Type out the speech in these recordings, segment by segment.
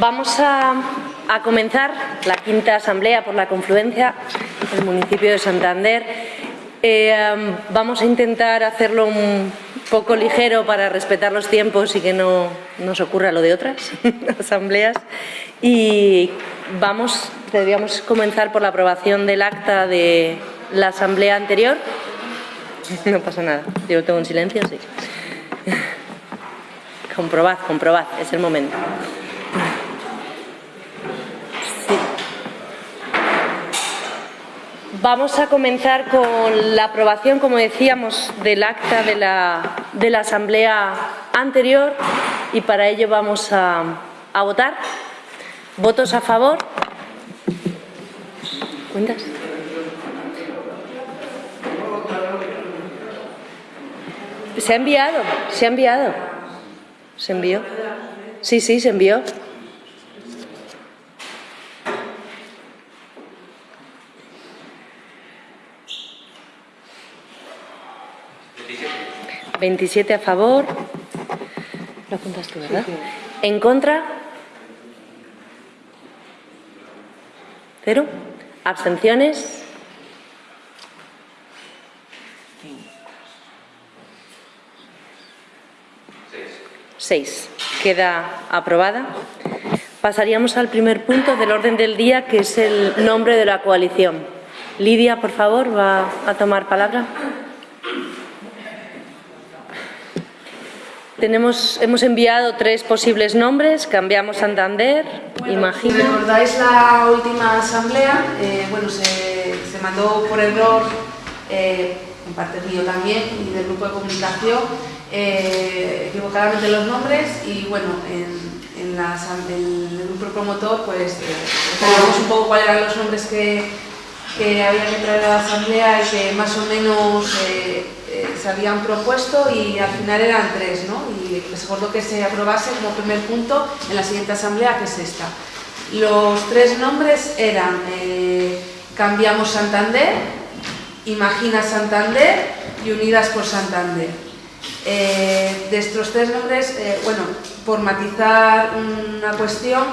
Vamos a, comenzar la quinta asamblea por la confluencia del municipio de Santander. Eh, vamos a intentar hacerlo un poco ligero para respetar los tiempos y que no nos ocurra lo de otras asambleas. Y vamos, deberíamos comenzar por la aprobación del acta de la asamblea anterior. No pasa nada, yo tengo un silencio, sí. Comprobad, comprobad, es el momento. Vamos a comenzar con la aprobación, como decíamos, del acta de la, de la asamblea anterior y para ello vamos a, a votar. ¿Votos a favor? ¿Cuentas? Se ha enviado, se ha enviado. ¿Se envió? Sí, sí, se envió. ¿27 a favor? Lo apuntas tú, ¿verdad? ¿En contra? ¿Cero? ¿Abstenciones? Seis. Queda aprobada. Pasaríamos al primer punto del orden del día, que es el nombre de la coalición. Lidia, por favor, va a tomar palabra. Tenemos, hemos enviado tres posibles nombres, cambiamos Santander, bueno, imagino. Si recordáis la última asamblea, eh, bueno, se, se, mandó por error, eh, en parte mío también, y del grupo de comunicación, eh, equivocadamente los nombres y bueno, en, en, la, el grupo promotor pues sabíamos un poco cuáles eran los nombres que, que habían que traer a la asamblea y que más o menos eh, se habían propuesto y al final eran tres, ¿no? Y se acordó que se aprobase como primer punto en la siguiente asamblea, que es esta. Los tres nombres eran eh, Cambiamos Santander, Imagina Santander y Unidas por Santander. Eh, de estos tres nombres, eh, bueno, por matizar una cuestión,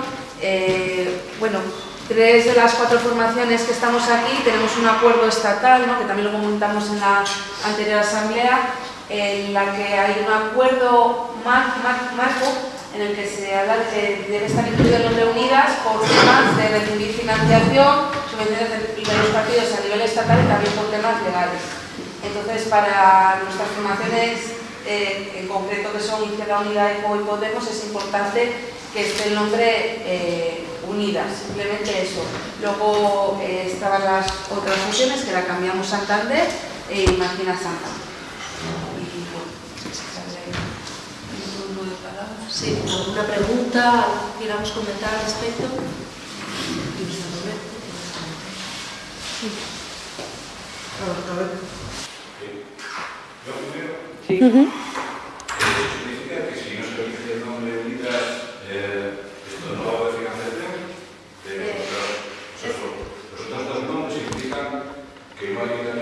bueno, tres de las cuatro formaciones que estamos aquí tenemos un acuerdo estatal, ¿no? que también lo comentamos en la anterior asamblea, en la que hay un acuerdo marco en el que se habla de que debe estar incluido el nombre Unidas por temas de recibir financiación, subvenciones de los partidos a nivel estatal y también por temas legales. Entonces, para nuestras formaciones, eh, en concreto que son Izquierda Unida, ECO y Podemos, es importante que esté el nombre eh, Unidas, simplemente eso. Luego eh, estaban las otras opciones que la cambiamos Santander e Imagina Santander. Sí, ¿alguna pregunta? ¿Queramos comentar al respecto? Sí. Uh -huh. significa que si no se dice el nombre de Unidas, eh, esto no va a haber financiación. Eh, los, los, otros dos nombres significan que no hay.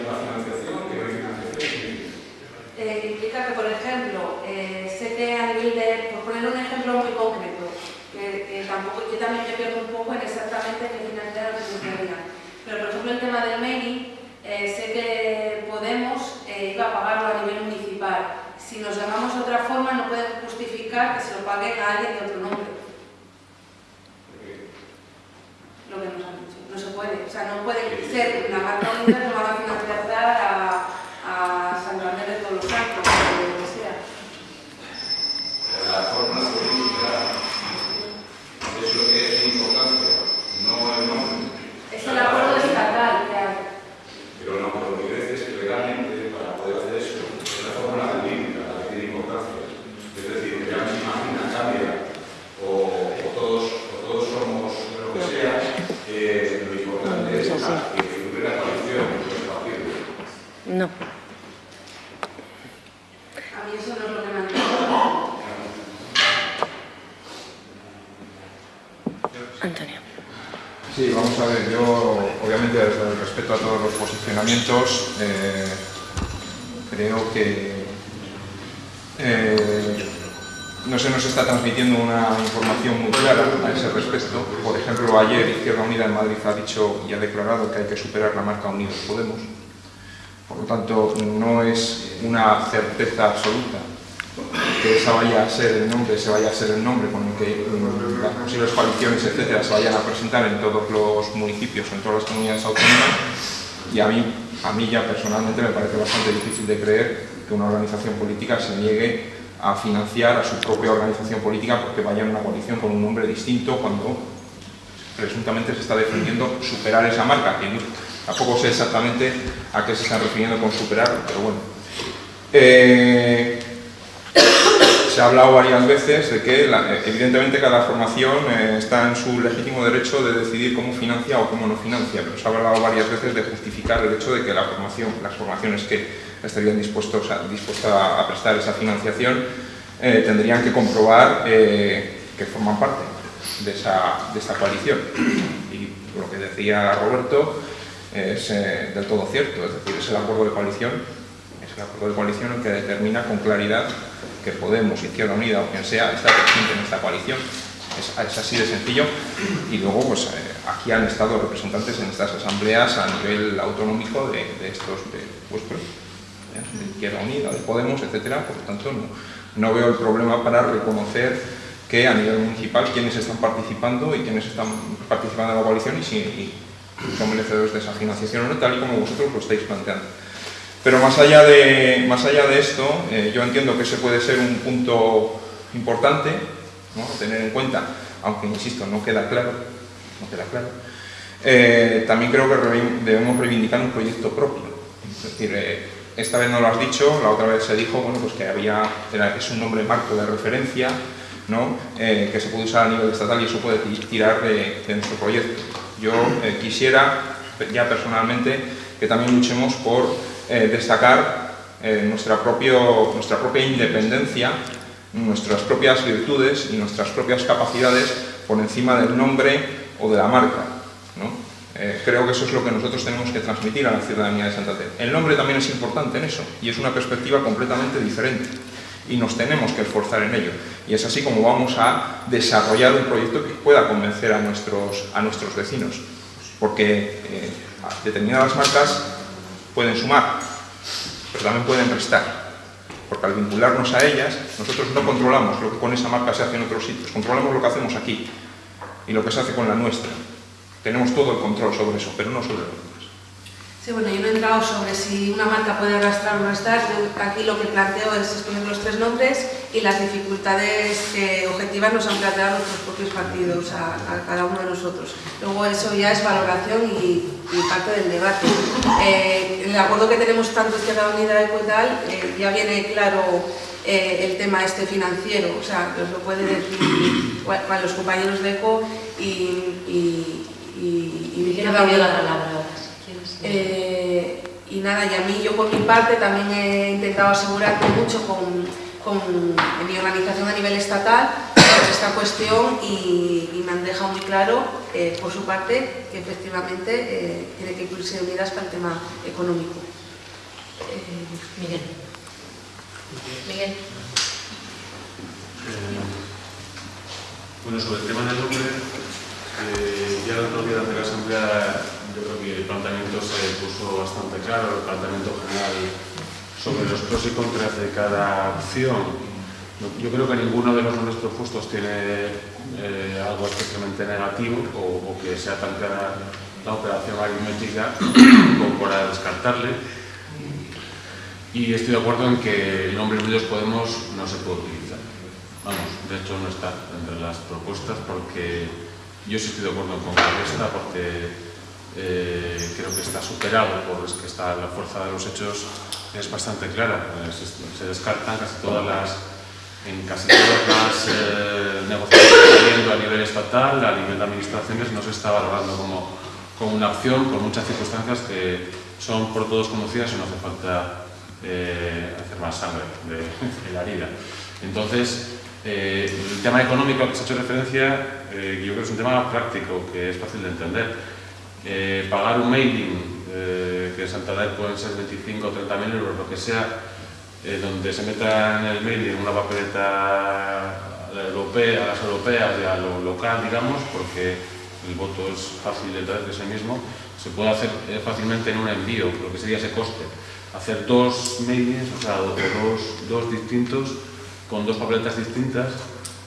Eh, implica que, por ejemplo, eh, sé que a nivel de, por poner un ejemplo muy concreto, que, tampoco, yo también me pierdo un poco en exactamente qué financiar lo que Pero, por ejemplo, el tema del mailing, eh, sé que Podemos iba a pagarlo a nivel municipal. Si nos llamamos de otra forma, no pueden justificar que se lo paguen a alguien de otro nombre. Lo que nos han dicho. No se puede. O sea, no puede ser la marca unida no van a financiar a, a Santander de todos los santos, o lo que sea. La forma política es lo que es importante, no el nombre. Es el acuerdo estatal que hay. Pero no, lo que dices es que legalmente, para poder hacer eso, es la fórmula jurídica la que tiene importancia. Es decir, que ya no se imagina, cambia, o, o, todos, o todos somos lo que sea, eh, lo importante es que hubiera coalición entre los partidos. No. A mí eso no es lo que me han dicho. Antonio. Sí, vamos a ver, yo obviamente desde el respeto a todos los eh, creo que eh, no se nos está transmitiendo una información muy clara a ese respecto. Por ejemplo, ayer Izquierda Unida en Madrid ha dicho y ha declarado que hay que superar la marca Unidos Podemos. Por lo tanto, no es una certeza absoluta que esa vaya a ser el nombre, se vaya a ser el nombre con el que las posibles coaliciones, etcétera, se vayan a presentar en todos los municipios, en todas las comunidades autónomas. Y a mí, a mí ya personalmente me parece bastante difícil de creer que una organización política se niegue a financiar a su propia organización política porque vaya en una coalición con un nombre distinto cuando presuntamente se está defendiendo superar esa marca, que tampoco sé exactamente a qué se están refiriendo con superar, pero bueno. Eh, se ha hablado varias veces de que evidentemente cada formación eh, está en su legítimo derecho de decidir cómo financia o cómo no financia, pero se ha hablado varias veces de justificar el hecho de que la formación, las formaciones que estarían dispuestos a, dispuestas a prestar esa financiación eh, tendrían que comprobar eh, que forman parte de esa, de esa, coalición. Y lo que decía Roberto es del todo cierto, es decir, es el acuerdo de coalición, el acuerdo de coalición el que determina con claridad que Podemos, Izquierda Unida o quien sea está presente en esta coalición. Es, así de sencillo y luego pues aquí han estado representantes en estas asambleas a nivel autonómico de, estos de vuestros de Izquierda Unida, de Podemos, etcétera, por lo tanto no, veo el problema para reconocer que a nivel municipal quienes están participando y quienes están participando en la coalición y si son merecedores de esa financiación o no, tal y como vosotros lo estáis planteando. Pero más allá de, más allá de esto, eh, yo entiendo que ese puede ser un punto importante ¿no? tener en cuenta, aunque insisto, no queda claro, no queda claro. Eh, también creo que debemos reivindicar un proyecto propio. Es decir, eh, esta vez no lo has dicho, la otra vez se dijo bueno, pues que había, es un nombre marco de referencia ¿no? Que se puede usar a nivel estatal y eso puede tirar de, nuestro proyecto. Yo quisiera, ya personalmente, que también luchemos por eh, destacar nuestra, propio, nuestra propia independencia, nuestras propias virtudes y nuestras propias capacidades por encima del nombre o de la marca. ¿no? Eh, creo que eso es lo que nosotros tenemos que transmitir a la ciudadanía de Santander. El nombre también es importante en eso y es una perspectiva completamente diferente y nos tenemos que esforzar en ello. Y es así como vamos a desarrollar un proyecto que pueda convencer a nuestros, a nuestros vecinos, porque eh, determinadas marcas pueden sumar, pero también pueden restar, porque al vincularnos a ellas, nosotros no controlamos lo que con esa marca se hace en otros sitios, controlamos lo que hacemos aquí y lo que se hace con la nuestra. Tenemos todo el control sobre eso, pero no sobre lo. Sí, bueno, yo no he entrado sobre si una marca puede arrastrar o no estar. aquí lo que planteo es exponer los tres nombres y las dificultades objetivas nos han planteado nuestros propios partidos a, cada uno de nosotros. Luego eso ya es valoración y, parte del debate. Eh, el acuerdo que tenemos tanto Izquierda Unida y tal, eh, ya viene claro eh, el tema este financiero, o sea, os lo puede decir los compañeros de ECO y y, y la palabra eh, y nada, y a mí yo por mi parte también he intentado asegurarme mucho con, con mi organización a nivel estatal sobre esta cuestión y, me han dejado muy claro eh, por su parte que efectivamente eh, tiene que incluirse unidas para el tema económico. Miguel. Miguel. bueno, sobre el tema del nombre, eh, ya otro día de la Asamblea yo creo que el planteamiento se puso bastante claro, el planteamiento general sobre los pros y contras de cada opción. Yo creo que ninguno de los nombres propuestos tiene eh, algo especialmente negativo o, que sea tan clara la operación aritmética como para descartarle. Y estoy de acuerdo en que el nombre Unidos Podemos no se puede utilizar. Vamos, de hecho no está entre las propuestas porque yo sí estoy de acuerdo con esta porque eh, creo que está superado por es que está la fuerza de los hechos es bastante clara. Eh, se, descartan casi todas las en casi todas las eh, negociaciones a nivel estatal, a nivel de administraciones, no se está valorando como, como una opción por muchas circunstancias que son por todos conocidas y no hace falta hacer más sangre de, de la herida. Entonces, eh, el tema económico al que se ha hecho referencia, eh, yo creo que es un tema práctico, que es fácil de entender. Eh, pagar un mailing, que en Santander pueden ser 25 o 30 mil euros, lo que sea, eh, donde se meta en el mail en una papeleta europea, a las europeas y a lo local, digamos, porque el voto es fácil de traer de ese mismo, se puede hacer eh, fácilmente en un envío, lo que sería ese coste. Hacer dos mailings, o sea, dos, dos distintos, con dos papeletas distintas,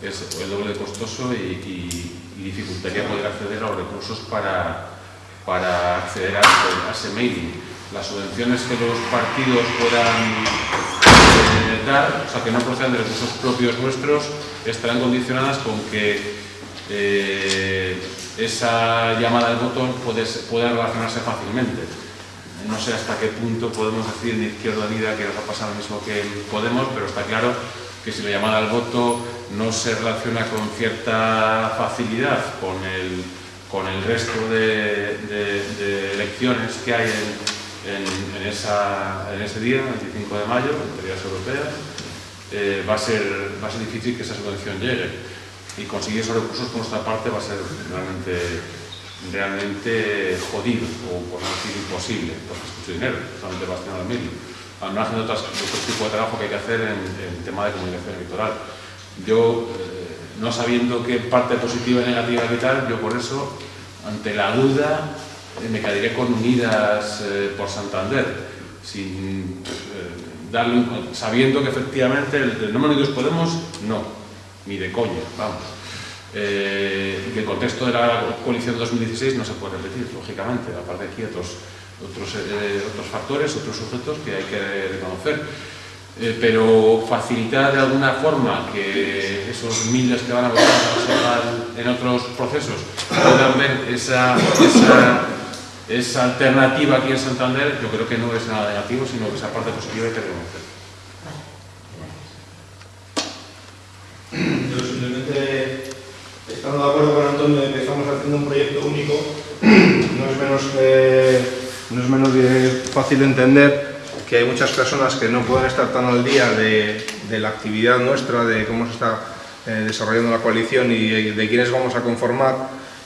es el doble costoso y, dificultaría poder acceder a los recursos para, para acceder a ese, mailing. Las subvenciones que los partidos puedan eh, dar, o sea, que no procedan de recursos propios nuestros, estarán condicionadas con que eh, esa llamada del voto puede, relacionarse fácilmente. No sé hasta qué punto podemos decir en Izquierda Unida que nos ha pasado lo mismo que Podemos, pero está claro que si la llamada al voto no se relaciona con cierta facilidad con el, con el resto de, elecciones que hay en, esa, en, ese día, el 25 de mayo, en teorías europeas, eh, va, a ser, va a ser difícil que esa subvención llegue y conseguir esos recursos por nuestra parte va a ser realmente, realmente jodido o por no decir imposible, porque es mucho dinero, solamente va a estar al medio al margen de otros, tipos de trabajo que hay que hacer en, el tema de comunicación electoral. Yo, eh, no sabiendo qué parte positiva y negativa que tal, yo por eso, ante la duda, eh, me quedaría con Unidas eh, por Santander, sin darle sabiendo que efectivamente el, nombre de Unidos Podemos, no, ni de coña, vamos. que el contexto de la coalición de 2016 no se puede repetir, lógicamente, aparte de quietos otros, eh, otros factores, otros sujetos que hay que reconocer. Eh, pero facilitar de alguna forma que esos miles que van a votar en otros procesos puedan ver esa, esa, esa, alternativa aquí en Santander, yo creo que no es nada negativo, sino que esa parte positiva hay que reconocer. Yo simplemente, estando de acuerdo con Antonio de que estamos haciendo un proyecto único, no es menos no es menos fácil de entender que hay muchas personas que no pueden estar tan al día de, la actividad nuestra, de cómo se está eh, desarrollando la coalición y de, quiénes vamos a conformar.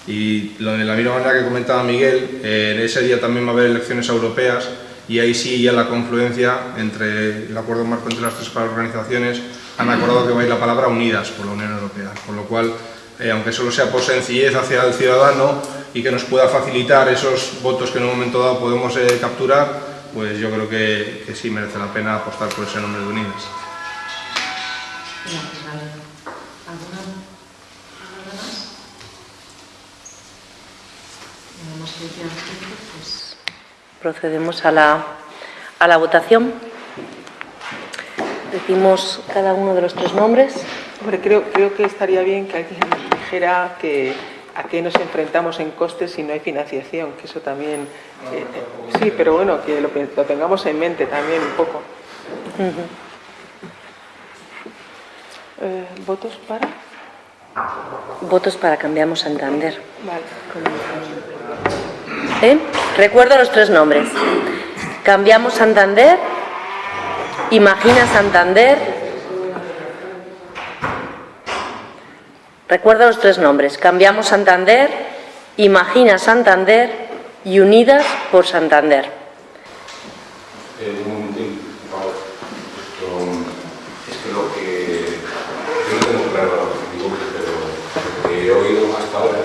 Y de la misma manera que comentaba Miguel, eh, en ese día también va a haber elecciones europeas y ahí sí ya la confluencia entre el acuerdo marco entre las tres organizaciones han acordado que va a ir la palabra unidas por la Unión Europea, con lo cual, eh, aunque solo sea por sencillez hacia el ciudadano, y que nos pueda facilitar esos votos que en un momento dado podemos eh, capturar, pues yo creo que, que, sí merece la pena apostar por ese nombre de Unidas. Pues procedemos a la, a la votación. Decimos cada uno de los tres nombres. Hombre, creo, creo que estaría bien que alguien dijera que a qué nos enfrentamos en costes si no hay financiación, que eso también... Sí, pero bueno, que lo, tengamos en mente también un poco. Eh, ¿Votos para? Votos para Cambiamos Santander. Vale. ¿Eh? Recuerdo los tres nombres. Cambiamos Santander, Imagina Santander Recuerda los tres nombres. Cambiamos Santander, Imagina Santander y Unidas por Santander. Eh, un es que lo que yo no tengo claro que he oído hasta ahora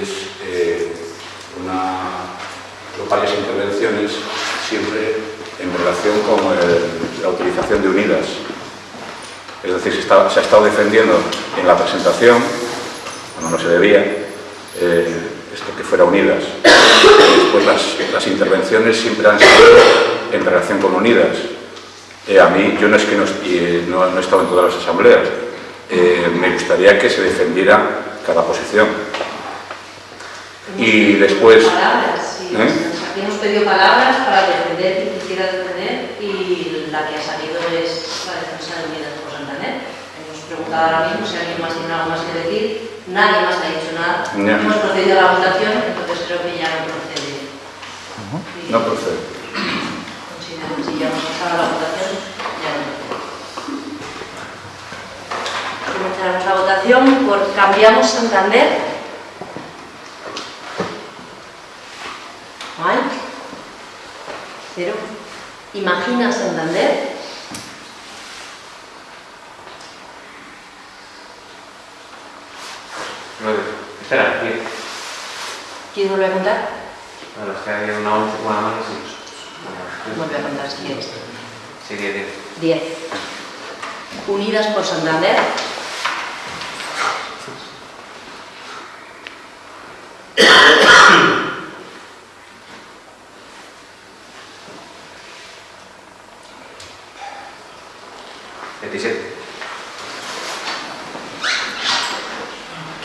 es eh, varias intervenciones siempre en relación con la utilización de unidas es decir, se, ha estado defendiendo en la presentación, cuando no se debía, eh, esto que fuera unidas. Después las, intervenciones siempre han sido en relación con unidas. Eh, a mí, yo no es que no, he estado en todas las asambleas, eh, me gustaría que se defendiera cada posición. Y después... hemos pedido palabras para defender quien quisiera defender y la que ha salido es la defensa de unidas preguntado ahora mismo si alguien más tiene algo más que decir. Nadie más ha dicho nada. Hemos procedido a la votación, creo que ya no procede. No procede. Si ya hemos pasado la votación, ya no procede. Comenzaremos la votación por Cambiamos Santander. ¿No hay? Cero. Imagina Santander. Nueve. Espera, diez. ¿Quieres volver a contar? Bueno, es que había una 11 con la mano sin nosotros. Vuelve a contar si quieres. Sí, 10, 10. 10. Unidas por Santander.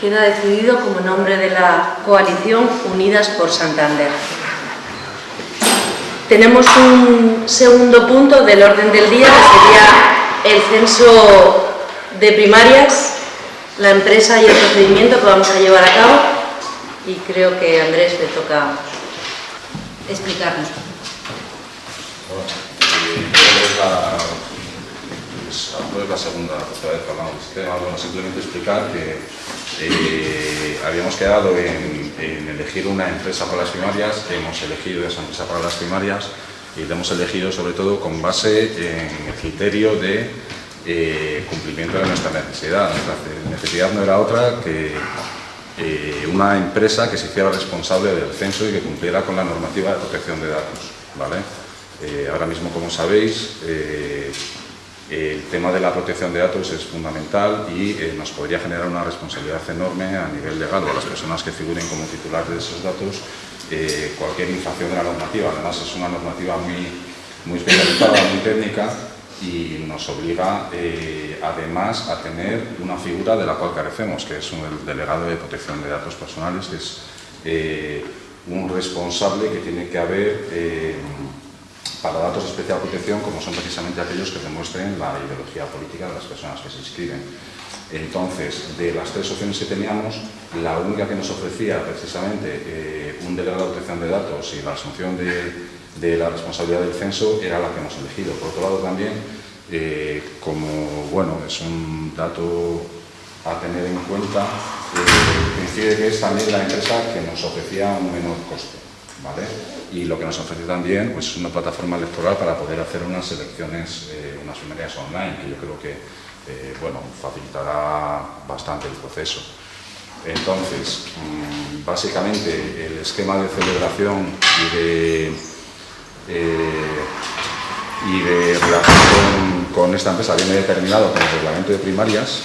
¿Quién ha decidido como nombre de la coalición Unidas por Santander? Tenemos un segundo punto del orden del día, que sería el censo de primarias, la empresa y el procedimiento que vamos a llevar a cabo. Y creo que a Andrés le toca explicarnos. no es la segunda otra vez que hablamos de este tema, bueno, simplemente explicar que eh, habíamos quedado en, elegir una empresa para las primarias, hemos elegido esa empresa para las primarias y la hemos elegido sobre todo con base en el criterio de eh, cumplimiento de nuestra necesidad. Nuestra necesidad no era otra que eh, una empresa que se hiciera responsable del censo y que cumpliera con la normativa de protección de datos. ¿vale? Ahora mismo, como sabéis, el tema de la protección de datos es fundamental y eh, nos podría generar una responsabilidad enorme a nivel legal a las personas que figuren como titulares de esos datos eh, cualquier infracción de la normativa. Además es una normativa muy, muy especializada, muy técnica y nos obliga eh, además a tener una figura de la cual carecemos, que es el delegado de protección de datos personales, que es un responsable que tiene que haber para datos de especial protección, como son precisamente aquellos que demuestren la ideología política de las personas que se inscriben. Entonces, de las tres opciones que teníamos, la única que nos ofrecía precisamente eh, un delegado de protección de datos y la asunción de, la responsabilidad del censo era la que hemos elegido. Por otro lado, también, eh, como bueno, es un dato a tener en cuenta, eh, que es también la empresa que nos ofrecía un menor coste. Y lo que nos ofrece también pues, es una plataforma electoral para poder hacer unas elecciones, eh, unas primarias online, que yo creo que eh, bueno, facilitará bastante el proceso. Entonces, mmm, básicamente el esquema de celebración y de, eh, y de relación con, esta empresa viene determinado con el reglamento de primarias.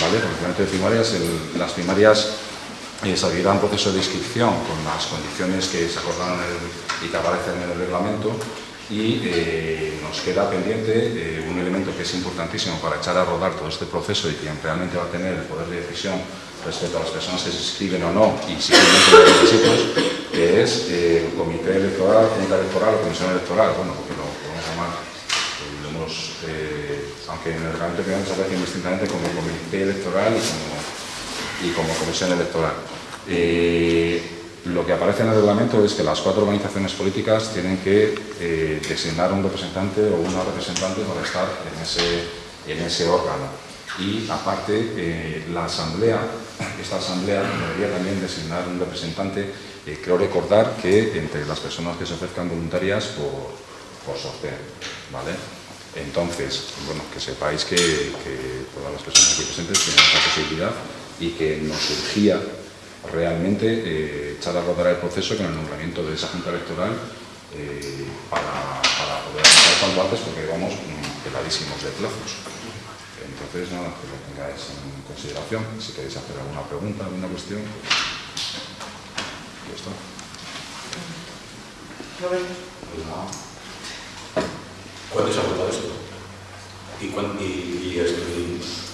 ¿vale? Reglamento de primarias, las primarias se abrirá un proceso de inscripción con las condiciones que se acordaron y que aparecen en el reglamento y eh, nos queda pendiente eh, un elemento que es importantísimo para echar a rodar todo este proceso y quien realmente va a tener el poder de decisión respecto a las personas que se inscriben o no y si cumplen con los requisitos, que es eh, el comité electoral, junta electoral comisión electoral, bueno, porque lo podemos llamar, lo hemos, aunque en el reglamento que se aparece indistintamente como comité electoral y como, y como comisión electoral. Lo que aparece en el reglamento es que las cuatro organizaciones políticas tienen que eh, designar un representante o una representante para estar en ese, en ese órgano. Y aparte, eh, la asamblea, esta asamblea debería también designar un representante. Eh, creo recordar que entre las personas que se ofrezcan voluntarias por, por sorteo. ¿vale? Entonces, bueno, que sepáis que, que todas las personas aquí presentes tienen esta posibilidad y que nos surgía realmente eh, echar a rodar el proceso con el nombramiento de esa Junta Electoral eh, para, poder avanzar cuanto antes porque vamos peladísimos de plazos. Entonces, nada, que lo tengáis en consideración. Si queréis hacer alguna pregunta, alguna cuestión, ya está. ¿Cuándo se ha votado esto? Y, cuándo, y, y, esto,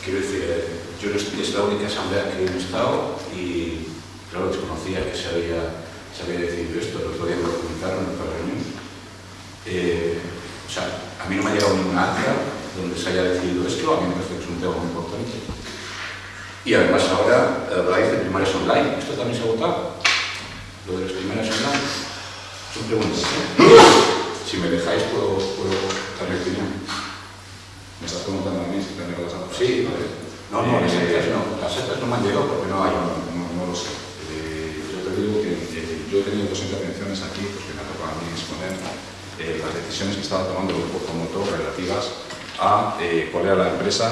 quiero decir, eh, yo es la única asamblea que he estado y claro, desconocía que se había, se había decidido esto, el otro día en otra reunión. Eh, o sea, a mí no me ha llegado ninguna acta donde se haya decidido esto, a mí me parece que es un tema muy importante. Y además ahora habláis de primarias online, ¿esto también se ha votado? Lo de las primarias online. Son preguntas. ¿eh? Si me dejáis, puedo, puedo dar opinión. ¿Me estás preguntando a mí si tengo las actas? Sí, vale. No, no, las actas no. Las actas no me han llegado porque no hay. No, no, no lo sé. Eh, yo te digo que eh, yo he tenido dos intervenciones aquí porque me ha tocado a mí exponer eh, las decisiones que estaba tomando el grupo promotor relativas a eh, cuál era la empresa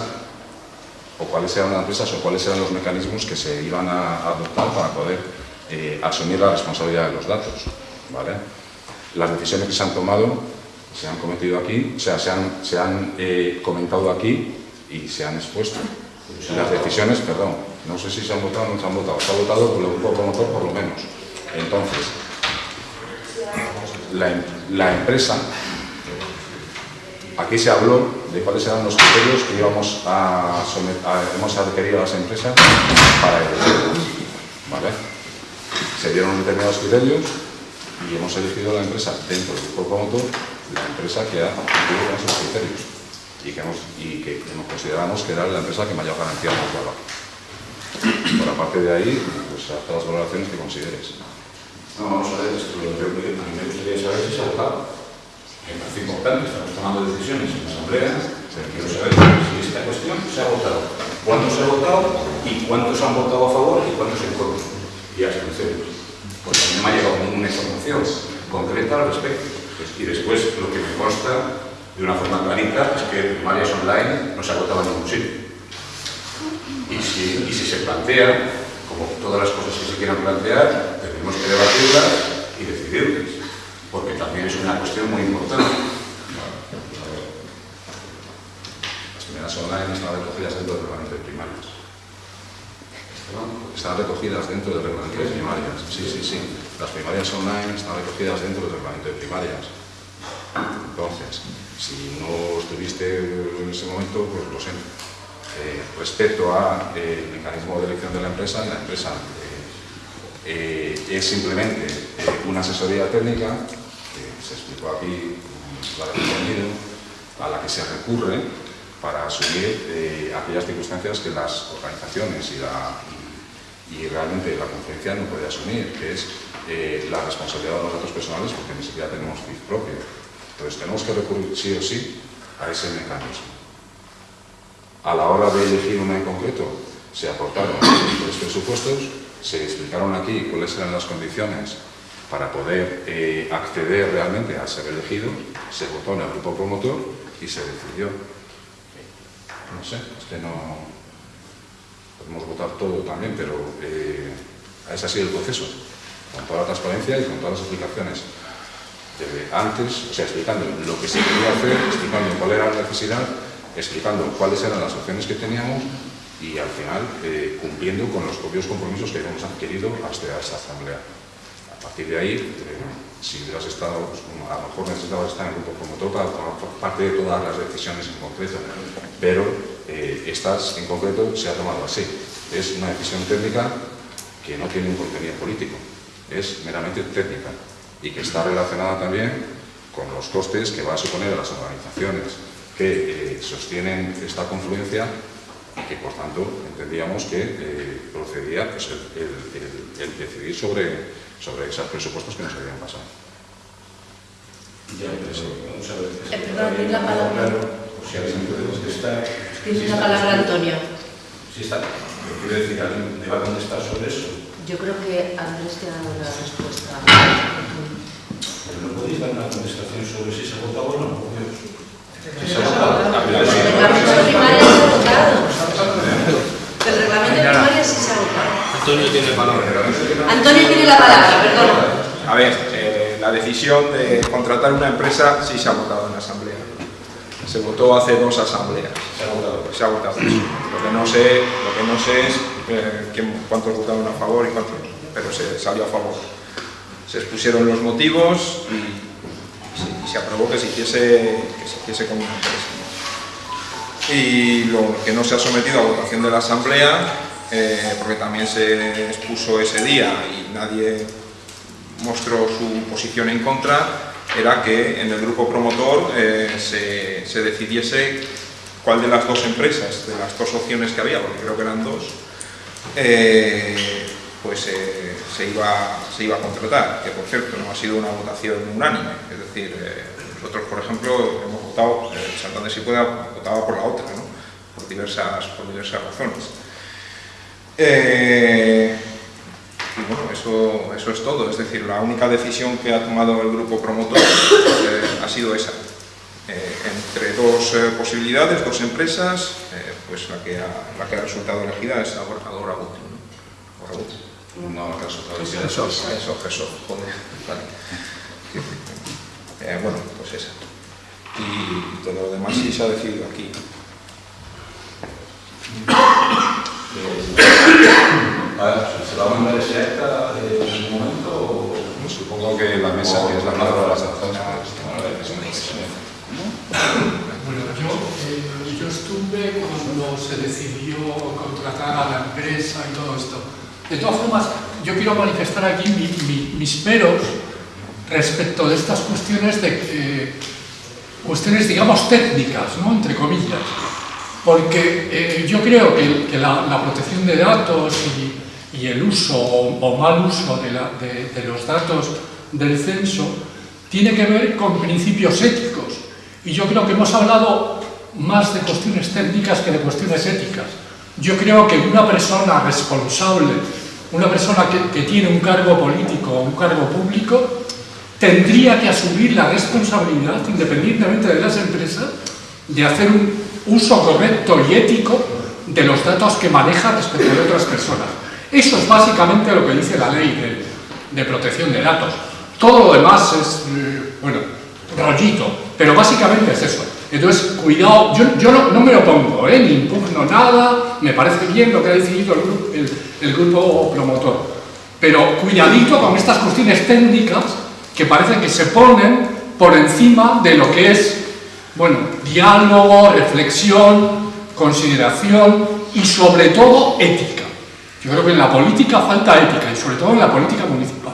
o cuáles eran las empresas o cuáles eran los mecanismos que se iban a adoptar para poder eh, asumir la responsabilidad de los datos. ¿vale? Las decisiones que se han tomado se han cometido aquí, o sea, se han, se han eh, comentado aquí y se han expuesto. Las decisiones, perdón, no sé si se han votado o no se han votado, se ha votado por el grupo promotor por lo menos. Entonces, la, em- la empresa, aquí se habló de cuáles eran los criterios que íbamos a, a- hemos requerido a las empresas para elegir. ¿vale? Se dieron determinados criterios y hemos elegido la empresa dentro del grupo promotor, la empresa que ha cumplido con esos criterios y que, hemos, y que hemos- consideramos que era la empresa que mayor garantía nos daba. Por aparte de ahí, pues haz las valoraciones que consideres. No, vamos a ver, esto lo que a mí me gustaría saber si se ha votado. Me parece importante, estamos tomando decisiones en la Asamblea, pero quiero saber si esta cuestión se ha votado. ¿Cuántos se ha votado y cuántos han votado a favor y cuántos en contra? Y abstenciones. Porque a mí no me ha llegado ninguna información concreta al respecto. Y después, lo que me consta de una forma clarita es que primarias online no se ha votado en ningún sitio. Y si, y si se plantea, como todas las cosas que se quieran plantear, tenemos que debatirlas y decidirlas, porque también es una cuestión muy importante. Las primeras online están recogidas dentro del reglamento de primarias. Están recogidas dentro del reglamento de primarias. Sí, sí, sí. Las primarias online están recogidas dentro del reglamento de primarias. Entonces, si no estuviste en ese momento, pues lo siento. Eh, respecto al mecanismo de elección de la empresa, la empresa eh, eh, es simplemente eh, una asesoría técnica, que se explicó aquí, a la que se recurre para asumir eh, aquellas circunstancias que las organizaciones y, la, y, realmente la conferencia no puede asumir, que es eh, la responsabilidad de los datos personales, porque ni siquiera tenemos CIF propio. Entonces tenemos que recurrir sí o sí a ese mecanismo. A la hora de elegir una en concreto, se aportaron los presupuestos, se explicaron aquí cuáles eran las condiciones para poder eh, acceder realmente a ser elegido, se votó en el grupo promotor y se decidió. No sé, es que no podemos votar todo también, pero eh, ese ha sido el proceso, con toda la transparencia y con todas las explicaciones. Desde antes, o sea, explicando lo que se quería hacer, explicando cuál era la necesidad, explicando cuáles eran las opciones que teníamos y al final eh, cumpliendo con los propios compromisos que habíamos adquirido hasta esta asamblea. A partir de ahí, eh, si hubieras estado, pues, a lo mejor necesitabas estar en grupo promotor para tomar parte de todas las decisiones en concreto, pero eh, estas en concreto se ha tomado así. Es una decisión técnica que no tiene un contenido político, es meramente técnica y que está relacionada también con los costes que va a suponer a las organizaciones que eh, sostienen esta confluencia y que por tanto entendíamos que procedía pues, el, decidir sobre, sobre esos presupuestos que nos habían pasado. Ya, pero vamos a ver. Eh, perdón, la palabra. O sea, la palabra Antonio. Si está, quiero decir, ¿alguien me va a contestar sobre eso? Yo creo que Andrés te ha dado la respuesta. Pero no podéis dar una contestación sobre si se ha votado o no. Si se ha votado. El reglamento de primaria se ha votado. El reglamento de primaria sí se ha votado. Antonio tiene palabra. Antonio tiene la palabra, perdón. A ver, eh, la decisión de contratar una empresa sí se ha votado en la asamblea. Se votó hace dos asambleas. Se ha votado. Se ha votado. Lo que no sé, lo que no sé es eh, quién- cuántos votaron a favor y cuántos no, pero se salió a favor. Se expusieron los motivos y, se- y se aprobó que se hiciese, que se hiciese con una empresa. Y lo que no se ha sometido a votación de la asamblea, eh, porque también se expuso ese día y nadie mostró su posición en contra, era que en el grupo promotor eh, se, se decidiese cuál de las dos empresas, de las dos opciones que había, porque creo que eran dos, eh, pues se, iba, se iba a contratar, que por cierto no ha sido una votación unánime, es decir, nosotros por ejemplo hemos votado, eh, Santander si pueda votaba por la otra, por, diversas, por diversas razones. Eh, y bueno, eso, eso es todo, es decir, la única decisión que ha tomado el grupo promotor eh, ha sido esa. Eh, entre dos posibilidades, dos empresas, pues la que, ha, la que ha resultado elegida es Aborcador Agut. ¿no? Agut. No, caso Eso, eso, eso, eso, joder, vale. Bueno, pues esa. Y todo lo demás sí se ha decidido aquí. Eh, ¿Será una desierta en un momento? No, supongo que la mesa que es la palabra de las zonas. Bueno, yo, eh, yo estuve cuando se decidió contratar a la empresa y todo esto. De todas formas, yo quiero manifestar aquí mi, mi, mis peros respecto de estas cuestiones de eh, cuestiones, digamos, técnicas, ¿no? entre comillas. Porque eh, yo creo que, que la, la protección de datos y, y el uso o, o mal uso de, la- de- de los datos del censo tiene que ver con principios éticos. Y yo creo que hemos hablado más de cuestiones técnicas que de cuestiones éticas. Yo creo que una persona responsable, una persona que, que tiene un cargo político o un cargo público, tendría que asumir la responsabilidad, independientemente de las empresas, de hacer un uso correcto y ético de los datos que maneja respecto de otras personas. Eso es básicamente lo que dice la ley de, protección de datos. Todo lo demás es, eh, bueno, rollito, pero básicamente es eso. Entonces, cuidado, yo, no, no me opongo, ¿eh? ni impugno nada, me parece bien lo que ha decidido el, el- el grupo promotor. Pero cuidadito con estas cuestiones técnicas que parece que se ponen por encima de lo que es, bueno, diálogo, reflexión, consideración y sobre todo ética. Yo creo que en la política falta ética y sobre todo en la política municipal.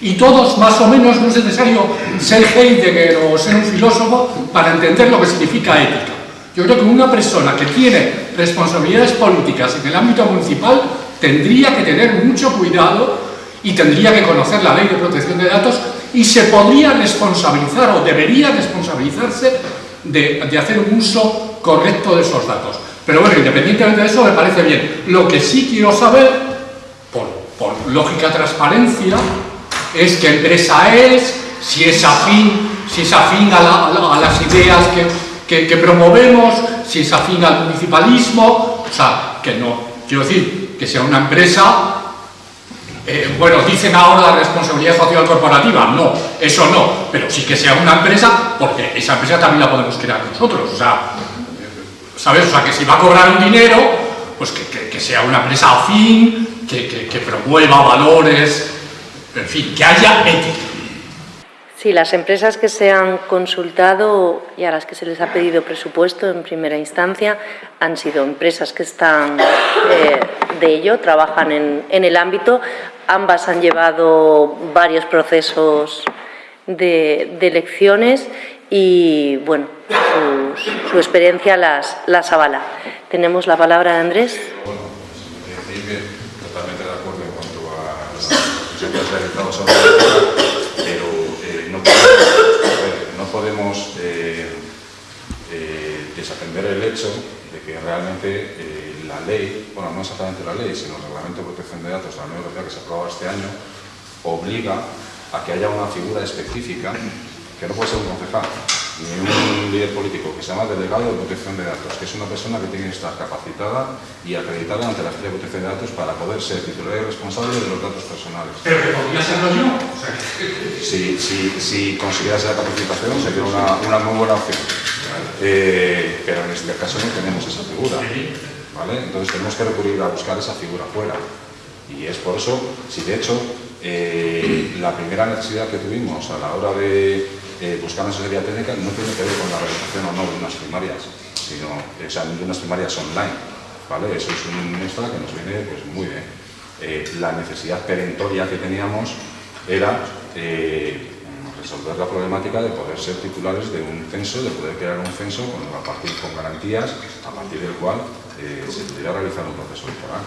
Y todos, más o menos, no es necesario ser Heidegger o ser un filósofo para entender lo que significa ética. Yo creo que una persona que tiene responsabilidades políticas en el ámbito municipal tendría que tener mucho cuidado y tendría que conocer la ley de protección de datos y se podría responsabilizar o debería responsabilizarse de, hacer un uso correcto de esos datos. Pero bueno, independientemente de eso, me parece bien. Lo que sí quiero saber, por, por lógica transparencia, es qué empresa es, si es afín, si es afín a las ideas que, que- que promovemos, si es afín al municipalismo, o sea, que no, quiero decir, que sea una empresa, eh, bueno, dicen ahora responsabilidad social corporativa, no, eso no, pero sí que sea una empresa, porque esa empresa también la podemos crear nosotros, o sea, ¿sabes? O sea, que si va a cobrar un dinero, pues que, sea una empresa afín, que, promueva valores, en fin, que haya ética. Sí, las empresas que se han consultado y a las que se les ha pedido presupuesto en primera instancia han sido empresas que están eh, de ello, trabajan en el ámbito. Ambas han llevado varios procesos de, de elecciones y, bueno, sus- su experiencia las, las avala. Tenemos la palabra de Andrés. Bueno, decir que totalmente de acuerdo en cuanto a reflexión que realizado sobre la pero eh, no podemos, no podemos eh, eh, desatender el hecho de que realmente eh, la ley, bueno, no exactamente la ley, sino el Reglamento de Protección de Datos de la Unión Europea que se aprobó este año, obliga a que haya una figura específica, que no puede ser un concejal, ni un líder político, que se llama delegado de protección de datos, que es una persona que tiene que estar capacitada y acreditada ante la Agencia de Protección de Datos para poder ser titular y responsable de los datos personales. Pero que podría serlo yo. O sea, que- Si, si, si capacitación sería una, una muy buena opción. Eh, pero en este caso no tenemos esa figura. Entonces tenemos que recurrir a buscar esa figura fuera. Y es por eso, si de hecho eh, la primera necesidad que tuvimos a la hora de eh, buscar una asesoría técnica no tiene que ver con la realización o no de unas primarias, sino de unas primarias online. ¿vale? Eso es un extra que nos viene pues, muy bien. Eh, la necesidad perentoria que teníamos era resolver la problemática de poder ser titulares de un censo, de poder crear un censo con, a partir, con garantías, a partir del cual eh, se pudiera realizar un proceso electoral.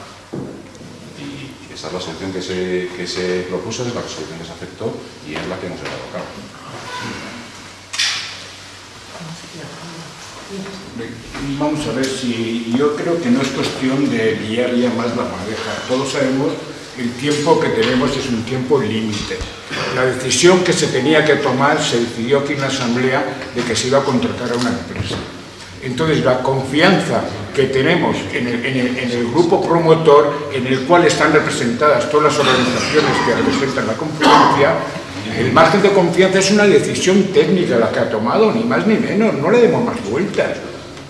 Y esa es la solución que se, que se propuso, es la solución que se aceptó y es la que hemos llevado a cabo. Vamos a ver si yo creo que no es cuestión de liar ya más la madeja. Todos sabemos el tiempo que tenemos es un tiempo límite. La decisión que se tenía que tomar se decidió aquí en la Asamblea de que se iba a contratar a una empresa. Entonces, la confianza que tenemos en el, en, grupo promotor, en el cual están representadas todas las organizaciones que representan la confluencia, el margen de confianza es una decisión técnica la que ha tomado, ni más ni menos, no le demos más vueltas.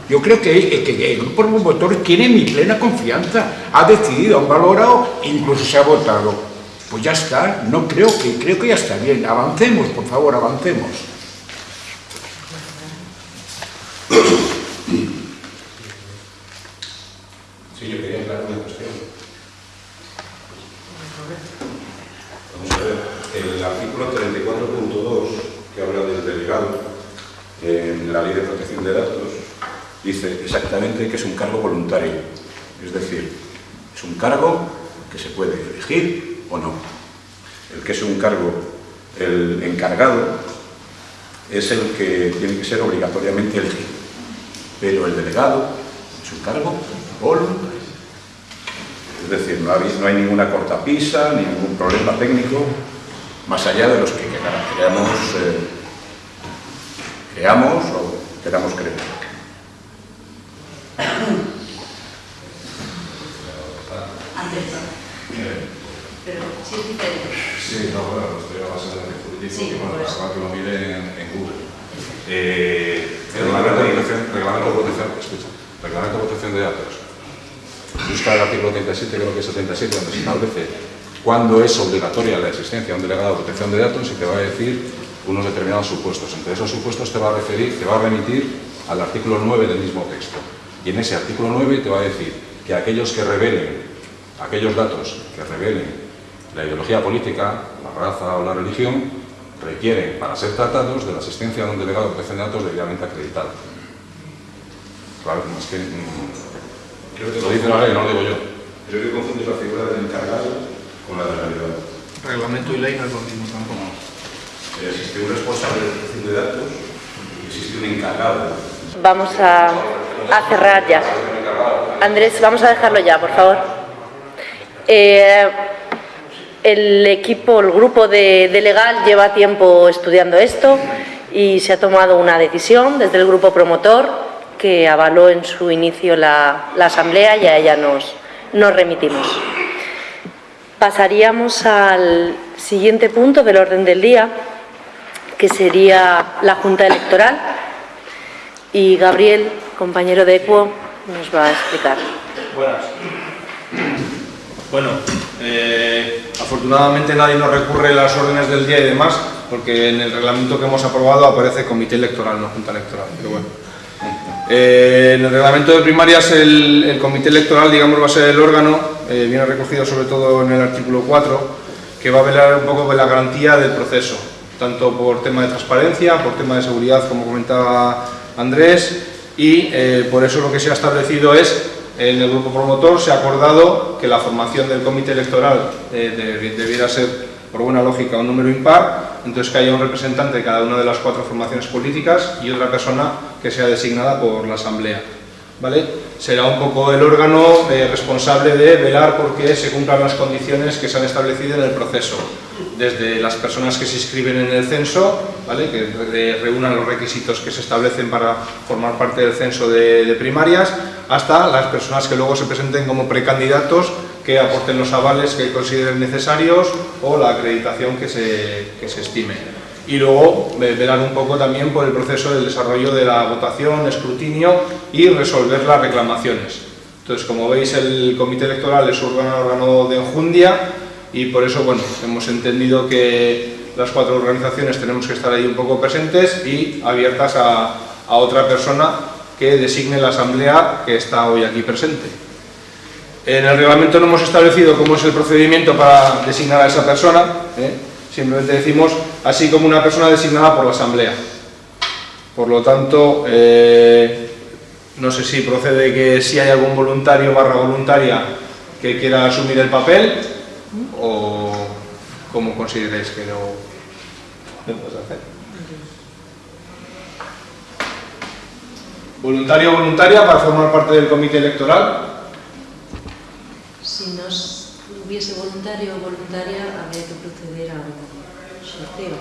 Yo creo que, el grupo promotor tiene mi plena confianza, ha decidido, han valorado, incluso se ha votado. Pues ya está, no creo que, creo que ya está bien. Avancemos, por favor, avancemos. Sí, yo quería aclarar una cuestión. Vamos a ver, el artículo 34.2, que habla del delegado en la Ley de Protección de Datos, dice exactamente que es un cargo voluntario. Es decir, es un cargo que se puede elegir o no. El que es un cargo, el encargado, es el que tiene que ser obligatoriamente elegido. Pero el delegado es un cargo voluntario. Es decir, no hay, ninguna cortapisa, ningún problema técnico, más allá de los que queramos, eh, creamos o queramos creer. Pero sí es diferente. Sí, no, bueno, lo estoy Sí, que, bueno, para que lo mire en, en Google. Eh, el reglamento de protección, reglamento de protección, escucha, reglamento de protección de datos. Busca el artículo 37, creo que es 77, donde se establece cuándo es obligatoria la existencia de un delegado de protección de datos y te va a decir unos determinados supuestos. Entre esos supuestos te va a referir, te va a remitir al artículo 9 del mismo texto. Y en ese artículo 9 te va a decir que aquellos que revelen, aquellos datos que revelen la ideología política, la raza o la religión, requieren, para ser tratados, de la asistencia de un delegado de protección de datos debidamente acreditado. Claro, es que... mm, Creo que lo dice la ley, no lo digo yo. Creo que confundes la figura del encargado con la de la delegado. Reglamento y ley no es lo mismo tampoco. Eh, Existe un responsable de protección de datos y existe un encargado. Vamos a, a cerrar ya. Andrés, vamos a dejarlo ya, por favor. Eh, el equipo, el grupo de, de legal lleva tiempo estudiando esto y se ha tomado una decisión desde el grupo promotor que avaló en su inicio la, asamblea y a ella nos, nos remitimos. Pasaríamos al siguiente punto del orden del día, que sería la Junta Electoral. Y Gabriel, compañero de ECUO, nos va a explicar. Buenas. Bueno, eh, afortunadamente nadie nos recurre las órdenes del día y demás, porque en el reglamento que hemos aprobado aparece comité electoral, no junta electoral, pero bueno. Eh, en el reglamento de primarias el, comité electoral, digamos, va a ser el órgano, eh, viene recogido sobre todo en el artículo 4, que va a velar un poco por la garantía del proceso, tanto por tema de transparencia, por tema de seguridad, como comentaba Andrés, y eh, por eso lo que se ha establecido es, en el grupo promotor se ha acordado que la formación del comité electoral eh, de- debiera ser, por buena lógica, un número impar, entonces que haya un representante de cada una de las cuatro formaciones políticas y otra persona que sea designada por la asamblea. Será un poco el órgano eh, responsable de velar porque se cumplan las condiciones que se han establecido en el proceso, desde las personas que se inscriben en el censo, que re- reúnan los requisitos que se establecen para formar parte del censo de, primarias, hasta las personas que luego se presenten como precandidatos que aporten los avales que consideren necesarios o la acreditación que se estime y luego ve- velar un poco también por el proceso del desarrollo de la votación, escrutinio y resolver las reclamaciones. Entonces, como veis, el comité electoral es un órgano de enjundia y por eso, bueno, hemos entendido que las cuatro organizaciones tenemos que estar ahí un poco presentes y abiertas a, a otra persona que designe la asamblea que está hoy aquí presente. En el reglamento no hemos establecido cómo es el procedimiento para designar a esa persona, ¿eh? Simplemente decimos así como una persona designada por la Asamblea. Por lo tanto, eh, no sé si procede que si hay algún voluntario barra voluntaria que quiera asumir el papel o cómo consideréis que lo debemos hacer. Voluntario o voluntaria para formar parte del comité electoral. Si no hubiese voluntario o voluntaria, habría que proceder a un sorteo.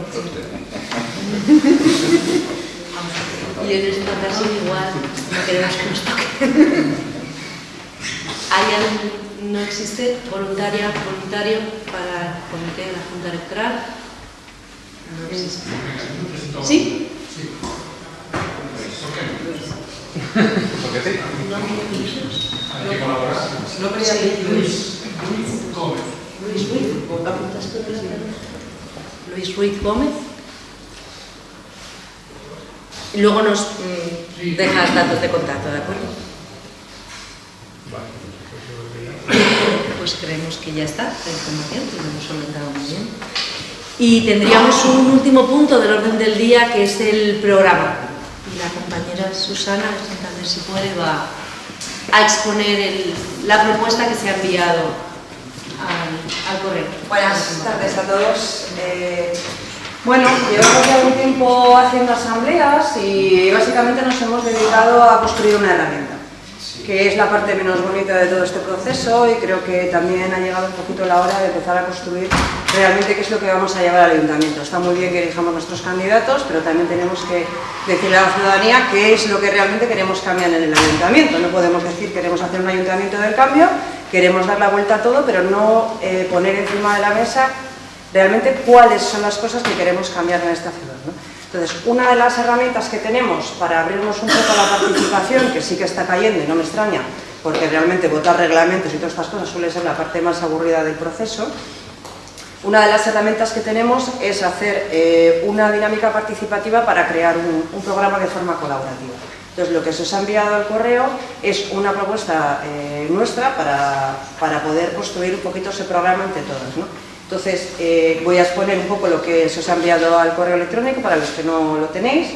millones de fantasía igual no queremos que nos toquen. ¿Hay algún, no existe voluntaria, voluntario para el comité de la Junta Electoral? No existe. ¿Sí? Porque sí. No quería Luis, Luis Gómez. Luis Ruiz, ¿apuntas tú la? Luis Ruiz Gómez. Y luego nos mm, dejas datos de contacto, ¿de acuerdo? Pues creemos que ya está la información, que lo hemos solventado muy bien. Y tendríamos un último punto del orden del día que es el programa. Y la compañera Susana, a ver si puede, va a exponer el- la propuesta que se ha enviado al, al correo. Buenas tardes a todos. Eh, bueno, llevamos ya un tiempo haciendo asambleas y básicamente nos hemos dedicado a construir una herramienta, que es la parte menos bonita de todo este proceso y creo que también ha llegado un poquito la hora de empezar a construir realmente qué es lo que vamos a llevar al ayuntamiento. Está muy bien que elijamos nuestros candidatos, pero también tenemos que decirle a la ciudadanía qué es lo que realmente queremos cambiar en el ayuntamiento. No podemos decir queremos hacer un ayuntamiento del cambio, queremos dar la vuelta a todo, pero no eh, poner encima de la mesa realmente cuáles son las cosas que queremos cambiar en esta ciudad. ¿no? Entonces, una de las herramientas que tenemos para abrirnos un poco a la participación, que sí que está cayendo y no me extraña, porque realmente votar reglamentos y todas estas cosas suele ser la parte más aburrida del proceso, una de las herramientas que tenemos es hacer eh, una dinámica participativa para crear un, un programa de forma colaborativa. Entonces, lo que se os ha enviado al correo es una propuesta eh, nuestra para, para poder construir un poquito ese programa entre todos. ¿no? Entonces, eh, voy a exponer un poco lo que se os ha enviado al correo electrónico para los que no lo tenéis.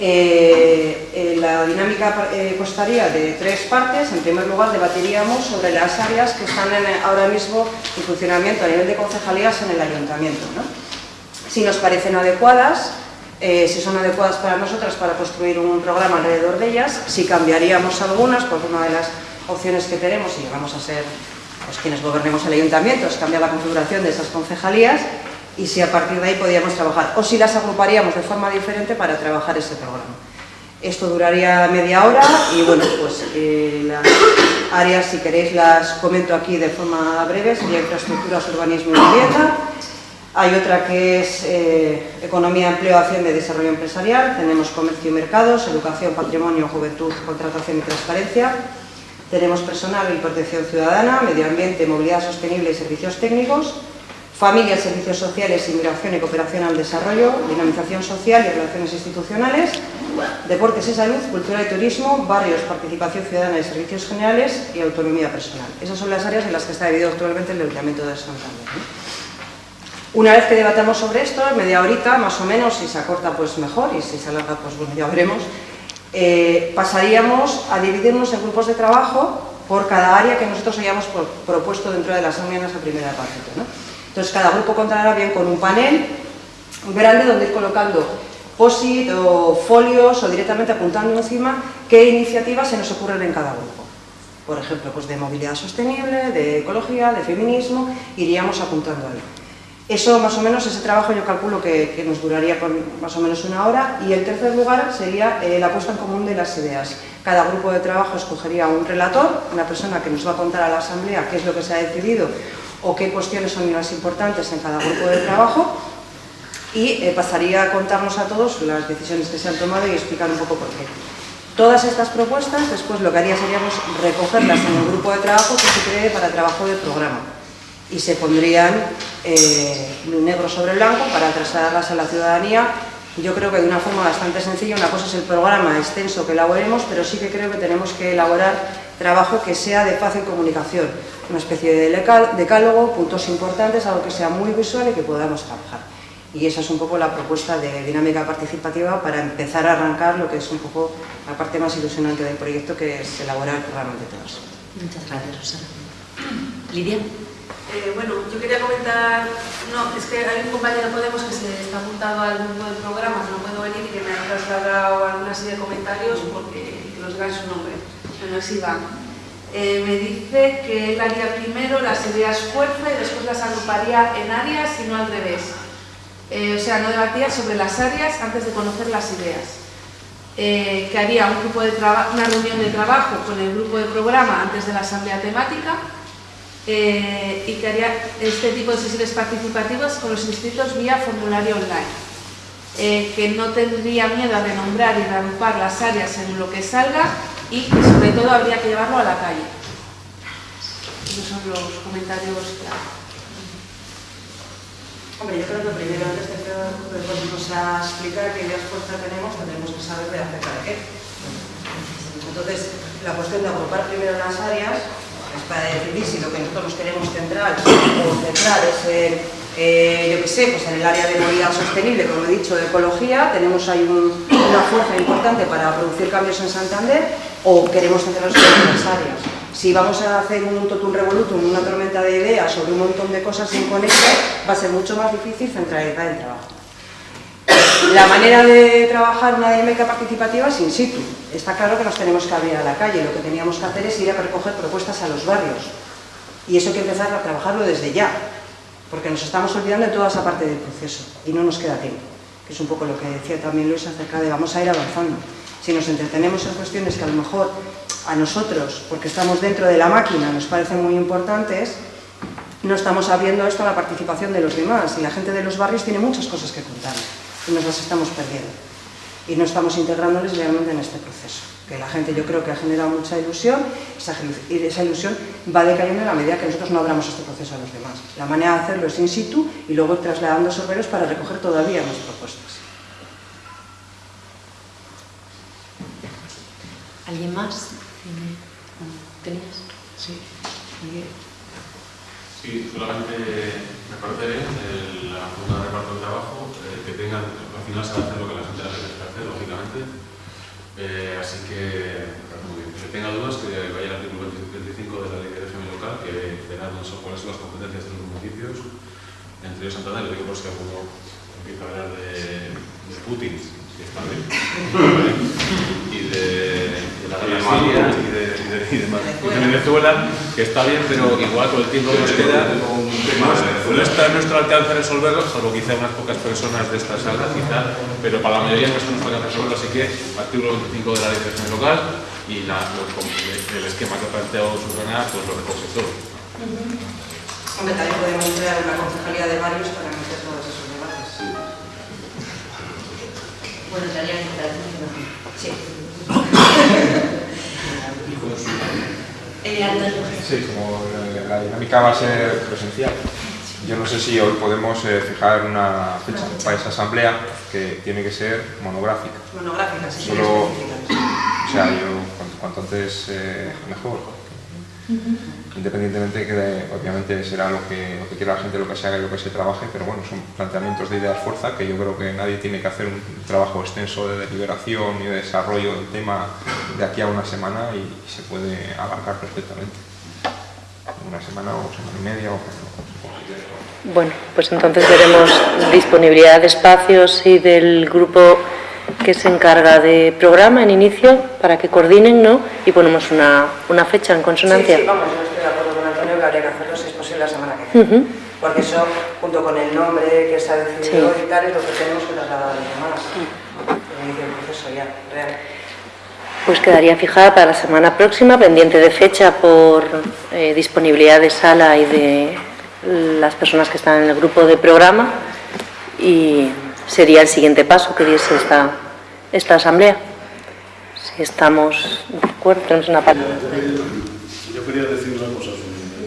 Eh, eh, la dinámica eh, constaría de tres partes. En primer lugar, debatiríamos sobre las áreas que están en- ahora mismo en funcionamiento a nivel de concejalías en el ayuntamiento. ¿no? Si nos parecen adecuadas, eh, si son adecuadas para nosotras para construir un programa alrededor de ellas, si cambiaríamos algunas, porque una de las opciones que tenemos, y vamos a ser pues, quienes gobernemos el ayuntamiento, es cambiar la configuración de esas concejalías y si a partir de ahí podíamos trabajar, o si las agruparíamos de forma diferente para trabajar ese programa. Esto duraría media hora y bueno, pues eh, las áreas, si queréis, las comento aquí de forma breve, sería infraestructuras, urbanismo y vivienda. Hay otra que es eh, economía, empleo, hacienda y desarrollo empresarial. Tenemos comercio y mercados, educación, patrimonio, juventud, contratación y transparencia. Tenemos personal y protección ciudadana, medio ambiente, movilidad sostenible y servicios técnicos. Familia, servicios sociales, inmigración y cooperación al desarrollo, dinamización social y relaciones institucionales, deportes y salud, cultura y turismo, barrios, participación ciudadana y servicios generales y autonomía personal. Esas son las áreas en las que está dividido actualmente el Ayuntamiento de Santander. Una vez que debatamos sobre esto, media horita más o menos, si se acorta pues mejor y si se alarga pues bueno, ya veremos, eh, pasaríamos a dividirnos en grupos de trabajo por cada área que nosotros hayamos pro- propuesto dentro de las reuniones a primera parte. Entonces cada grupo contará bien con un panel grande donde ir colocando posit o folios o directamente apuntando encima qué iniciativas se nos ocurren en cada grupo. Por ejemplo, pues de movilidad sostenible, de ecología, de feminismo, iríamos apuntando ahí. Eso más o menos, ese trabajo yo calculo que, nos duraría con más o menos una hora y el tercer lugar sería eh, la puesta en común de las ideas. Cada grupo de trabajo escogería un relator, una persona que nos va a contar a la asamblea qué es lo que se ha decidido o qué cuestiones son las importantes en cada grupo de trabajo y eh, pasaría a contarnos a todos las decisiones que se han tomado y explicar un poco por qué. Todas estas propuestas, después lo que haría seríamos recogerlas en el grupo de trabajo que se cree para trabajo de programa y se pondrían eh, negro sobre blanco para trasladarlas a la ciudadanía. Yo creo que de una forma bastante sencilla, una cosa es el programa extenso que elaboremos, pero sí que creo que tenemos que elaborar trabajo que sea de fácil comunicación, una especie de decálogo, puntos importantes, algo que sea muy visual y que podamos trabajar. Y esa es un poco la propuesta de dinámica participativa para empezar a arrancar lo que es un poco la parte más ilusionante del proyecto, que es elaborar el programa de todas. Muchas gracias, Rosana. Lidia. Eh, bueno, yo quería comentar, no, es que hay un compañero de Podemos que se está apuntado al grupo de programas, no puedo venir y que me ha trasladado alguna serie de comentarios porque que los en su nombre, que no es Iván. Eh, me dice que él haría primero las ideas fuerza y después las agruparía en áreas y no al revés. Eh, o sea, no debatía sobre las áreas antes de conocer las ideas. eh, que haría un grupo de una reunión de trabajo con el grupo de programa antes de la asamblea temática eh, y que haría este tipo de sesiones participativas con los inscritos vía formulario online. Eh, que no tendría miedo a renombrar y reagrupar las áreas en lo que salga y que sobre todo habría que llevarlo a la calle. Esos son los comentarios que Hombre, yo creo que primero, antes de que volvemos a explicar qué fuerza tenemos, tendremos que saber de acerca de qué. Entonces, la cuestión de agrupar primero las áreas es para decidir si lo que nosotros nos queremos centrar o centrar es en, eh, yo sé, pues en el área de movilidad sostenible, como he dicho, de ecología, tenemos ahí una fuerza importante para producir cambios en Santander, o queremos centrarnos en otras áreas si vamos a hacer un totum revolutum, una tormenta de ideas sobre un montón de cosas sin conectar, va a ser mucho más difícil centralizar el trabajo. La manera de trabajar una dinámica participativa es in situ. Está claro que nos tenemos que abrir a la calle, lo que teníamos que hacer es ir a recoger propuestas a los barrios. Y eso hay que empezar a trabajarlo desde ya, porque nos estamos olvidando de toda esa parte del proceso y no nos queda tiempo, que es un poco lo que decía también Luis acerca de vamos a ir avanzando. Si nos entretenemos en cuestiones que a lo mejor a nosotros, porque estamos dentro de la máquina, nos parecen muy importantes, no estamos abriendo esto a la participación de los demás y la gente de los barrios tiene muchas cosas que contar y nos las estamos perdiendo y no estamos integrándoles realmente en este proceso que la gente yo creo que ha generado mucha ilusión y esa ilusión va decayendo en la medida que nosotros no abramos este proceso a los demás. La manera de hacerlo es in situ y luego trasladando sorberos para recoger todavía más propuestas. ¿Alguien más? ¿Tenías? Sí. Sí, solamente reconocer la Junta de Reparto de Trabajo, final, al final se va a hacer lo que la gente le quiere hacer, lógicamente. Eh, así que, que tenga dudas, que vaya al artículo 25 de la ley de régimen local, que verá cuáles son las competencias de los municipios. Entre ellos Santander, lo digo por si alguno empieza a hablar de, de Putin, está bien, y de y de, Venezuela, que está bien, pero igual con el tiempo que nos queda, no, está a nuestro alcance resolverlo, salvo quizá unas pocas personas de esta sala, quizá, pero para la mayoría no está a nuestro alcance resolverlo, así que artículo 25 de la ley de local y la, el esquema que ha planteado Susana, pues lo recoge todo. Hombre, también podemos crear una concejalía de varios para meter todos Bueno, en Sí. Sí, como la dinámica va a ser presencial, yo no sé si hoy podemos eh, fijar una fecha para esa asamblea que tiene que ser monográfica. Monográfica, sí. Solo, o sea, yo cuanto, antes eh, mejor independientemente que obviamente será lo que, lo que quiera la gente, lo que se haga y lo que se trabaje, pero bueno, son planteamientos de ideas fuerza que yo creo que nadie tiene que hacer un trabajo extenso de deliberación y de desarrollo del tema de aquí a una semana y, se puede abarcar perfectamente. Una semana o semana y media o Bueno, pues entonces veremos disponibilidad de espacios y del grupo que se encarga de programa en inicio para que coordinen ¿no? y ponemos una, una fecha en consonancia. Sí, sí, vamos, yo estoy de acuerdo con Antonio que habría que hacerlo si es posible la semana que viene. Porque eso, junto con el nombre que se ha decidido y tal, es lo que tenemos que trasladar a los demás. El inicio del proceso ya, real. Pues quedaría fijada para la semana próxima, pendiente de fecha por eh, disponibilidad de sala y de las personas que están en el grupo de programa y sería el siguiente paso que diese esta, esta asamblea. Si estamos de acuerdo, tenemos una parte. Yo quería decir una cosa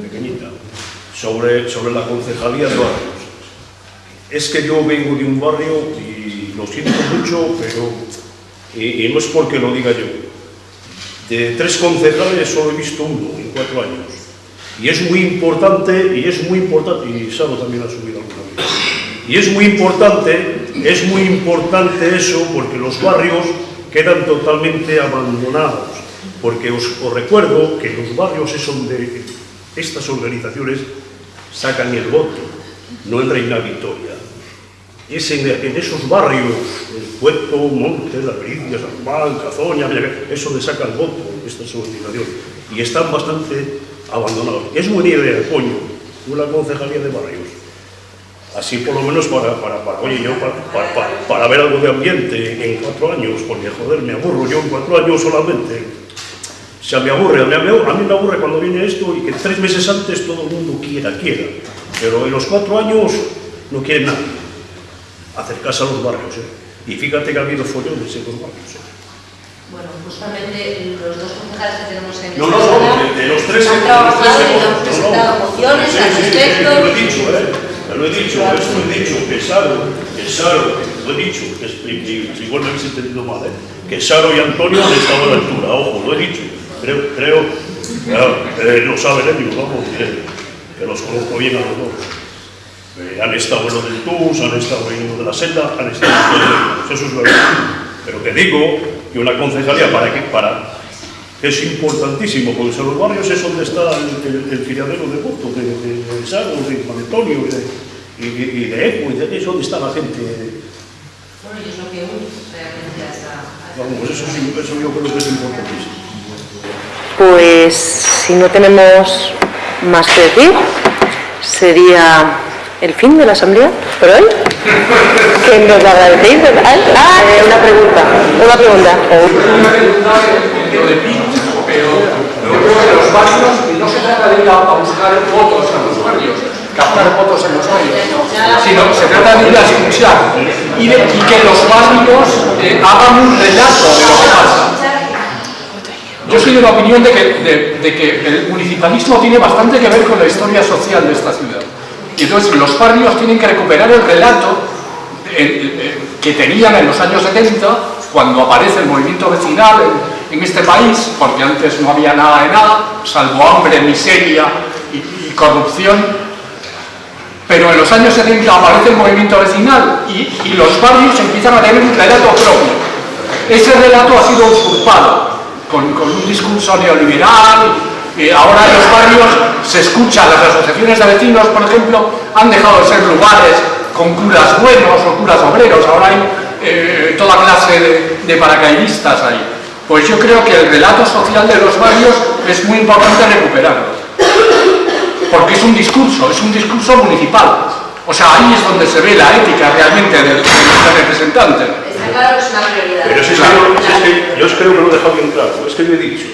pequeñita sobre, sobre la concejalía de barrios. Es que yo vengo de un barrio y lo siento mucho, pero y, no es porque lo diga yo. De tres concejales solo he visto uno en cuatro años. Y es muy importante, y es muy importante, y Salo también ha subido alguna vez. Y es muy importante es muy importante eso porque los barrios quedan totalmente abandonados, porque os, recuerdo que los barrios es donde estas organizaciones sacan el voto, no en Reina Victoria. Es en, esos barrios, el Puerto, Montes, La Pericia, San Juan, Cazoña, es donde sacan el voto estas organizaciones. Y están bastante abandonados. Es buena idea, coño, una concejalía de barrios Así por lo menos para, para, para oye, yo para, para, para, ver algo de ambiente en cuatro años, porque joder, me aburro yo en cuatro años solamente. O sea, me aburre, a mí, a mí me aburre cuando viene esto y que tres meses antes todo el mundo quiera, quiera. Pero en los cuatro años no quiere nadie acercarse a los barrios. ¿eh? Y fíjate que ha habido follones en los barrios. ¿eh? Bueno, justamente los dos concejales que tenemos en No, no, no, de, de los tres han trabajado y han presentado mociones al respecto. Lo he dicho, ¿eh? Eso lo he dicho, que Saro, que Saro, lo he dicho, que igual me habéis entendido mal, ¿eh? que Saro y Antonio han estado a la altura, ojo, lo he dicho, creo, creo, claro, eh, lo saben ellos, vamos, eh, que los conozco bien a los dos. Eh, han estado en lo del TUS, han estado en lo de la seta, han estado en lo de eso es verdad. Pero que digo que una concejalía para que, para, es importantísimo, porque en los barrios es donde está el, el, de votos, de, de, de de Juan Antonio, de, y, de- y de Eco, y de, es donde está la gente. Bueno, y es lo que une realmente a esa... a esa- Vamos, eso, sí, eso yo creo que es importantísimo. Pues si no tenemos más que decir, sería el fin de la asamblea por hoy. Que nos agradecéis, ¿verdad? Ah, eh, una pregunta, una pregunta. Lo de pinchos, pero yo creo que los barrios no se trata de ir a, a buscar votos a los barrios, captar votos en los barrios, sino se trata de ir a escuchar y, de, y que los barrios eh, hagan un relato de lo que pasa. Yo soy de la opinión de que, de- de que el municipalismo tiene bastante que ver con la historia social de esta ciudad. Y entonces los barrios tienen que recuperar el relato eh, eh, que tenían en los años 70, cuando aparece el movimiento vecinal en, en este país, porque antes no había nada de nada, salvo hambre, miseria y, y corrupción. Pero en los años 70 aparece el movimiento vecinal y, y los barrios empiezan a tener un relato propio. Ese relato ha sido usurpado con, con un discurso neoliberal. eh, ahora en los barrios se escucha, las asociaciones de vecinos, por ejemplo, han dejado de ser lugares con curas buenos o curas obreros. Ahora hay eh, toda clase de, de paracaidistas ahí. Pues yo creo que el relato social de los barrios es muy importante recuperarlo. Porque es un discurso, es un discurso municipal. O sea, ahí es donde se ve la ética realmente del, del representante. Está claro que es una prioridad. Pero si es, que yo, si es que yo es creo que lo he dejado bien claro, es que yo he dicho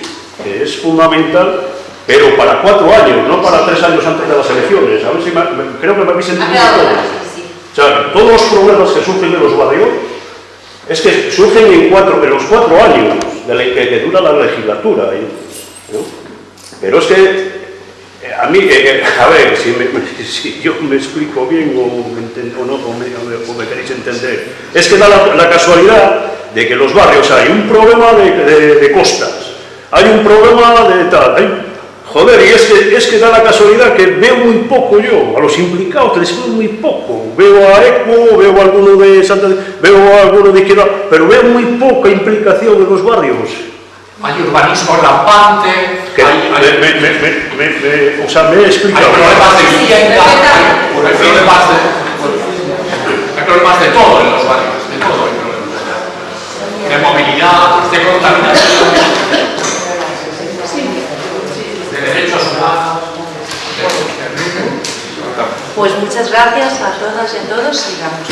que es fundamental, pero para cuatro años, no para tres años antes de las elecciones. A ver si me- me- creo que me habéis Ha entendido todo. O sea, todos los problemas que surgen de los barrios es que surgen en, cuatro, en los cuatro años de la, que, que dura la legislatura. ¿no? Pero es que a mí, eh, eh, a ver, si, me- si yo me explico bien o, no, o me, queréis entender, es que da la, casualidad de que los barrios hay un problema de, de- de costas, hay un problema de tal, hay- joder, y es que, es que da la casualidad que veo muy poco yo, a los implicados les veo muy poco, veo a ECO, veo a alguno de Santa, veo a alguno de izquierda, pero veo muy poca implicación en los barrios. Hay urbanismo rampante, Que hay, hay- me, me- me- me- me- o sea, me he hay explicado. problemas de vivienda, hay, hay problemas de, hay problemas de todo en los barrios, de todo hay problemas. De movilidad, de contaminación, de derechos humanos. Pues muchas gracias a todas y a todos y damos.